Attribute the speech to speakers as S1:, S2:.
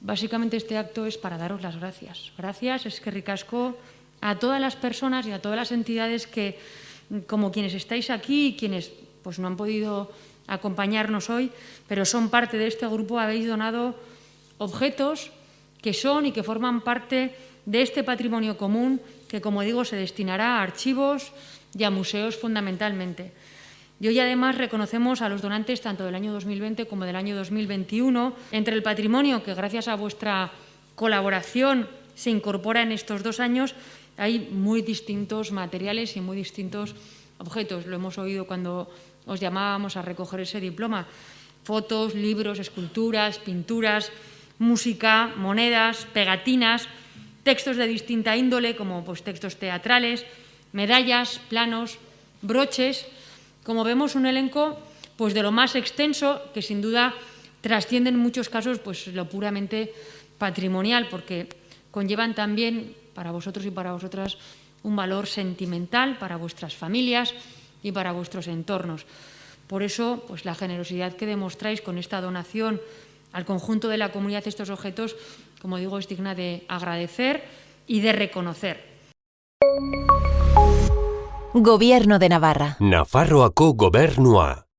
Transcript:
S1: básicamente este acto es para daros las gracias. Gracias, es que ricasco a todas las personas y a todas las entidades que, como quienes estáis aquí y quienes pues, no han podido acompañarnos hoy, pero son parte de este grupo, habéis donado objetos que son y que forman parte de este patrimonio común que, como digo, se destinará a archivos y a museos fundamentalmente. Y hoy además reconocemos a los donantes tanto del año 2020 como del año 2021. Entre el patrimonio que gracias a vuestra colaboración se incorpora en estos dos años, hay muy distintos materiales y muy distintos objetos. Lo hemos oído cuando os llamábamos a recoger ese diploma. Fotos, libros, esculturas, pinturas, música, monedas, pegatinas, textos de distinta índole, como pues, textos teatrales, medallas, planos, broches. Como vemos, un elenco pues, de lo más extenso, que sin duda trasciende en muchos casos pues, lo puramente patrimonial, porque conllevan también para vosotros y para vosotras un valor sentimental para vuestras familias y para vuestros entornos. Por eso, pues, la generosidad que demostráis con esta donación al conjunto de la comunidad estos objetos, como digo, es digna de agradecer y de reconocer.
S2: Gobierno de Navarra.
S3: Nafarroako gobernua.